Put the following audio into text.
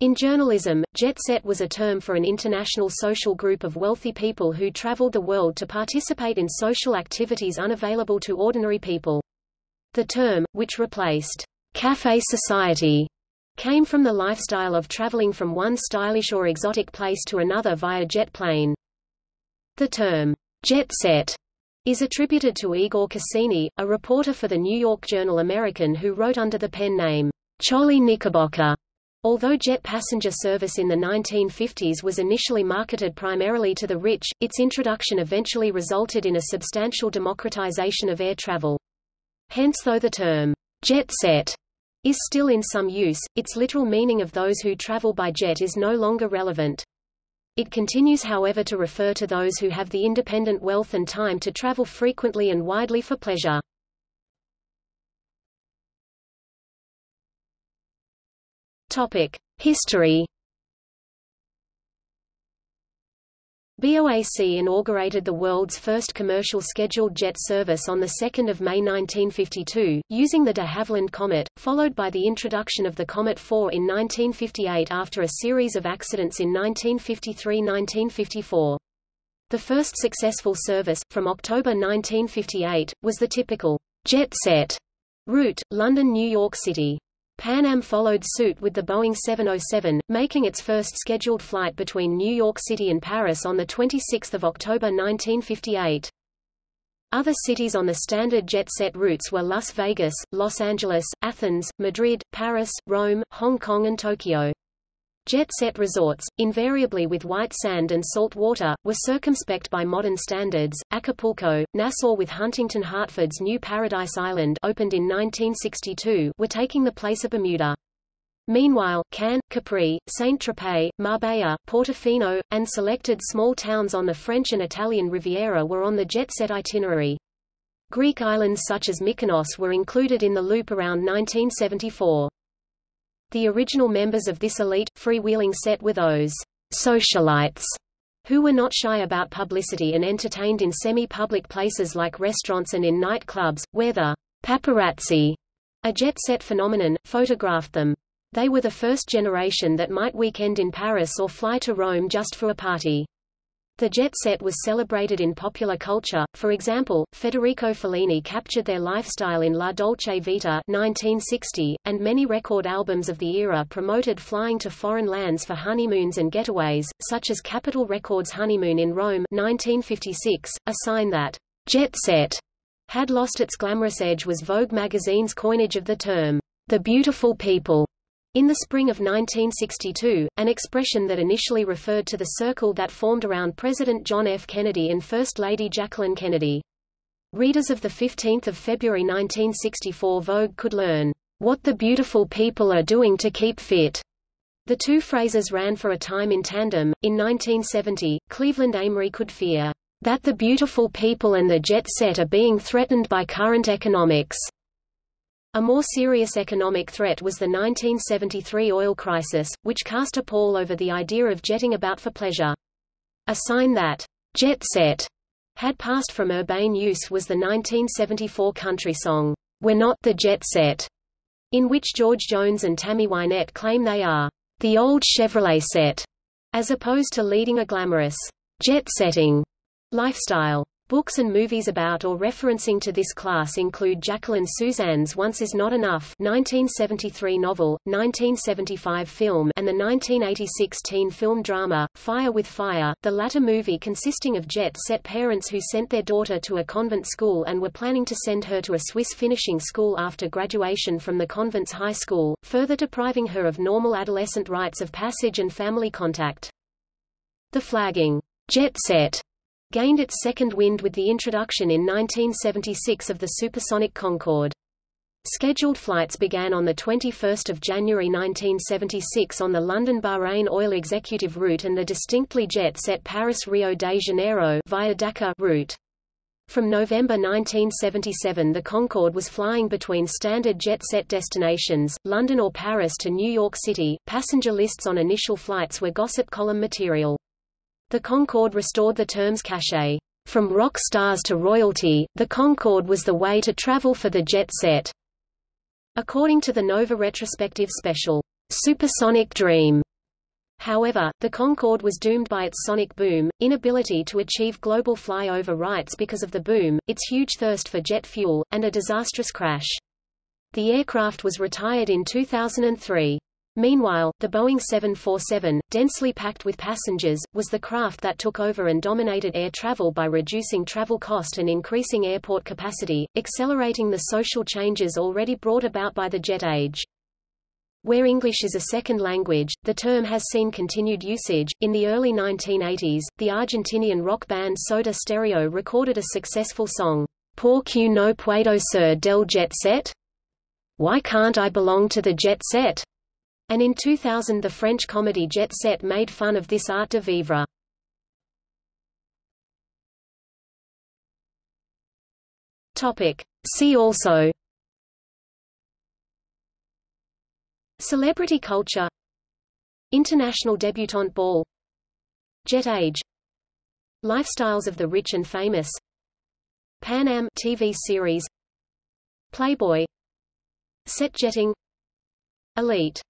In journalism, jet set was a term for an international social group of wealthy people who traveled the world to participate in social activities unavailable to ordinary people. The term, which replaced café society, came from the lifestyle of traveling from one stylish or exotic place to another via jet plane. The term jet set is attributed to Igor Cassini, a reporter for the New York Journal American who wrote under the pen name Cholly Knickerbocker. Although jet passenger service in the 1950s was initially marketed primarily to the rich, its introduction eventually resulted in a substantial democratization of air travel. Hence though the term, jet set, is still in some use, its literal meaning of those who travel by jet is no longer relevant. It continues however to refer to those who have the independent wealth and time to travel frequently and widely for pleasure. History. BOAC inaugurated the world's first commercial scheduled jet service on 2 May 1952, using the de Havilland Comet, followed by the introduction of the Comet 4 in 1958 after a series of accidents in 1953–1954. The first successful service, from October 1958, was the typical jet set route, London–New York City. Pan Am followed suit with the Boeing 707, making its first scheduled flight between New York City and Paris on 26 October 1958. Other cities on the standard jet-set routes were Las Vegas, Los Angeles, Athens, Madrid, Paris, Rome, Hong Kong and Tokyo. Jet-set resorts, invariably with white sand and salt water, were circumspect by modern standards. Acapulco, Nassau with Huntington Hartford's new Paradise Island opened in 1962 were taking the place of Bermuda. Meanwhile, Cannes, Capri, Saint-Tropez, Marbella, Portofino, and selected small towns on the French and Italian Riviera were on the jet-set itinerary. Greek islands such as Mykonos were included in the loop around 1974. The original members of this elite, freewheeling set were those socialites who were not shy about publicity and entertained in semi-public places like restaurants and in nightclubs, where the paparazzi, a jet-set phenomenon, photographed them. They were the first generation that might weekend in Paris or fly to Rome just for a party. The jet set was celebrated in popular culture, for example, Federico Fellini captured their lifestyle in La Dolce Vita 1960, and many record albums of the era promoted flying to foreign lands for honeymoons and getaways, such as Capitol Records' Honeymoon in Rome 1956, a sign that jet set had lost its glamorous edge was Vogue magazine's coinage of the term, the beautiful people. In the spring of 1962, an expression that initially referred to the circle that formed around President John F. Kennedy and First Lady Jacqueline Kennedy. Readers of the 15 February 1964 Vogue could learn, "...what the beautiful people are doing to keep fit." The two phrases ran for a time in tandem. In 1970, Cleveland Amory could fear, "...that the beautiful people and the jet set are being threatened by current economics." A more serious economic threat was the 1973 oil crisis, which cast a pall over the idea of jetting about for pleasure. A sign that jet set had passed from urbane use was the 1974 country song, We're Not the Jet Set, in which George Jones and Tammy Wynette claim they are the old Chevrolet set, as opposed to leading a glamorous jet-setting lifestyle. Books and movies about or referencing to this class include Jacqueline Susann's Once Is Not Enough 1973 novel, 1975 film and the 1986 teen film drama, Fire with Fire, the latter movie consisting of jet-set parents who sent their daughter to a convent school and were planning to send her to a Swiss finishing school after graduation from the convent's high school, further depriving her of normal adolescent rites of passage and family contact. The flagging jet set gained its second wind with the introduction in 1976 of the supersonic Concorde. Scheduled flights began on 21 January 1976 on the London-Bahrain Oil Executive route and the distinctly jet-set Paris-Rio de Janeiro via Dakar route. From November 1977 the Concorde was flying between standard jet-set destinations, London or Paris to New York City. Passenger lists on initial flights were gossip column material. The Concorde restored the term's cachet. From rock stars to royalty, the Concorde was the way to travel for the jet set. According to the Nova retrospective special, Supersonic Dream, However, the Concorde was doomed by its sonic boom, inability to achieve global flyover rights because of the boom, its huge thirst for jet fuel, and a disastrous crash. The aircraft was retired in 2003. Meanwhile, the Boeing 747, densely packed with passengers, was the craft that took over and dominated air travel by reducing travel cost and increasing airport capacity, accelerating the social changes already brought about by the jet age. Where English is a second language, the term has seen continued usage. In the early 1980s, the Argentinian rock band Soda Stereo recorded a successful song, Por que no puedo ser del jet set? Why can't I belong to the jet set? And in 2000 the French comedy Jet Set made fun of this art de vivre. See also. Celebrity culture. International debutante ball. Jet age. Lifestyles of the rich and famous. Pan Am TV series. Playboy. Set jetting. Elite